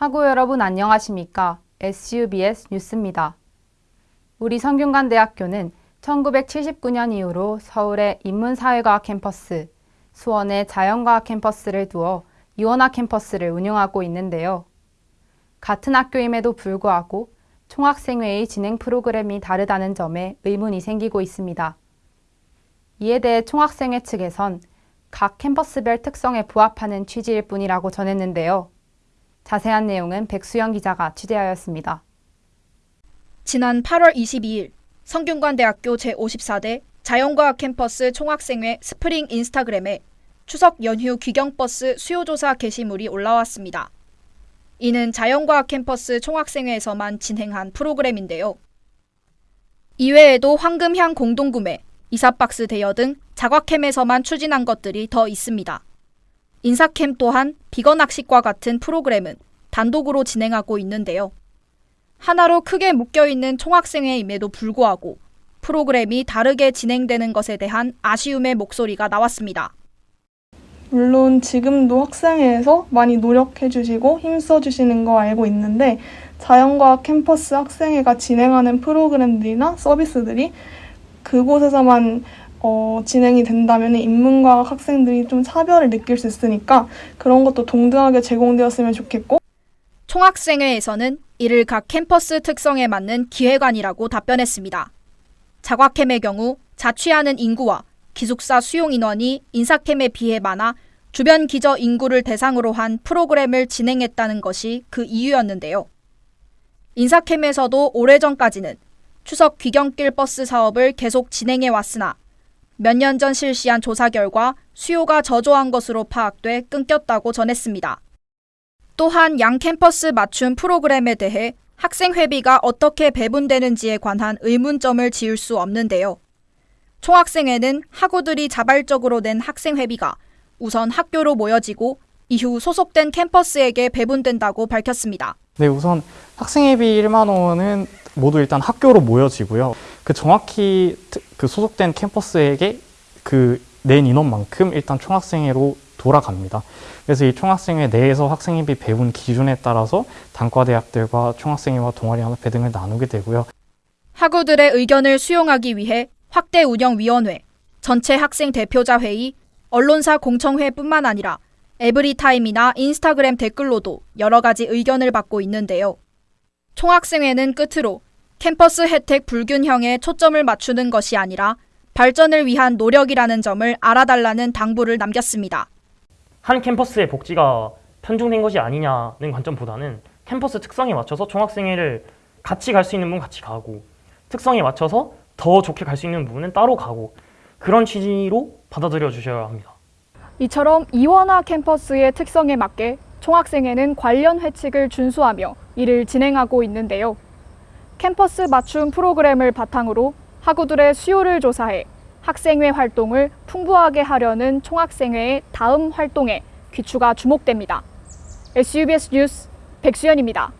하고 여러분 안녕하십니까? SUBS 뉴스입니다. 우리 성균관대학교는 1979년 이후로 서울의 인문사회과학 캠퍼스, 수원의 자연과학 캠퍼스를 두어 이원화 캠퍼스를 운영하고 있는데요. 같은 학교임에도 불구하고 총학생회의 진행 프로그램이 다르다는 점에 의문이 생기고 있습니다. 이에 대해 총학생회 측에선 각 캠퍼스별 특성에 부합하는 취지일 뿐이라고 전했는데요. 자세한 내용은 백수영 기자가 취재하였습니다. 지난 8월 22일 성균관대학교 제54대 자연과학 캠퍼스 총학생회 스프링 인스타그램에 추석 연휴 귀경버스 수요조사 게시물이 올라왔습니다. 이는 자연과학 캠퍼스 총학생회에서만 진행한 프로그램인데요. 이외에도 황금향 공동구매, 이사박스 대여 등 자과캠에서만 추진한 것들이 더 있습니다. 인사캠 또한 비건 학식과 같은 프로그램은 단독으로 진행하고 있는데요. 하나로 크게 묶여있는 총학생회임에도 불구하고 프로그램이 다르게 진행되는 것에 대한 아쉬움의 목소리가 나왔습니다. 물론 지금도 학생회에서 많이 노력해 주시고 힘써 주시는 거 알고 있는데 자연과학 캠퍼스 학생회가 진행하는 프로그램들이나 서비스들이 그곳에서만 어, 진행이 된다면 인문과학 학생들이 좀 차별을 느낄 수 있으니까 그런 것도 동등하게 제공되었으면 좋겠고 총학생회에서는 이를 각 캠퍼스 특성에 맞는 기획안이라고 답변했습니다. 자과캠의 경우 자취하는 인구와 기숙사 수용 인원이 인사캠에 비해 많아 주변 기저 인구를 대상으로 한 프로그램을 진행했다는 것이 그 이유였는데요. 인사캠에서도 오래전까지는 추석 귀경길 버스 사업을 계속 진행해 왔으나 몇 년 전 실시한 조사 결과 수요가 저조한 것으로 파악돼 끊겼다고 전했습니다. 또한 양 캠퍼스 맞춤 프로그램에 대해 학생 회비가 어떻게 배분되는지에 관한 의문점을 지을 수 없는데요. 총학생회는 학우들이 자발적으로 낸 학생 회비가 우선 학교로 모여지고 이후 소속된 캠퍼스에게 배분된다고 밝혔습니다. 네, 우선 학생회비 1만 원은 모두 일단 학교로 모여지고요. 그 정확히 그 소속된 캠퍼스에게 그 낸 인원만큼 일단 총학생회로 돌아갑니다. 그래서 이 총학생회 내에서 학생회비 배분 기준에 따라서 단과대학들과 총학생회와 동아리연합회 등을 나누게 되고요. 학우들의 의견을 수용하기 위해 확대 운영위원회, 전체 학생 대표자 회의, 언론사 공청회뿐만 아니라 에브리타임이나 인스타그램 댓글로도 여러 가지 의견을 받고 있는데요. 총학생회는 끝으로 캠퍼스 혜택 불균형에 초점을 맞추는 것이 아니라 발전을 위한 노력이라는 점을 알아달라는 당부를 남겼습니다. 한 캠퍼스의 복지가 편중된 것이 아니냐는 관점보다는 캠퍼스 특성에 맞춰서 총학생회를 같이 갈 수 있는 부분 같이 가고 특성에 맞춰서 더 좋게 갈 수 있는 부분은 따로 가고 그런 취지로 받아들여 주셔야 합니다. 이처럼 이원화 캠퍼스의 특성에 맞게 총학생회는 관련 회칙을 준수하며 이를 진행하고 있는데요. 캠퍼스 맞춤 프로그램을 바탕으로 학우들의 수요를 조사해 학생회 활동을 풍부하게 하려는 총학생회의 다음 활동에 귀추가 주목됩니다. SUBS 뉴스 백수연입니다.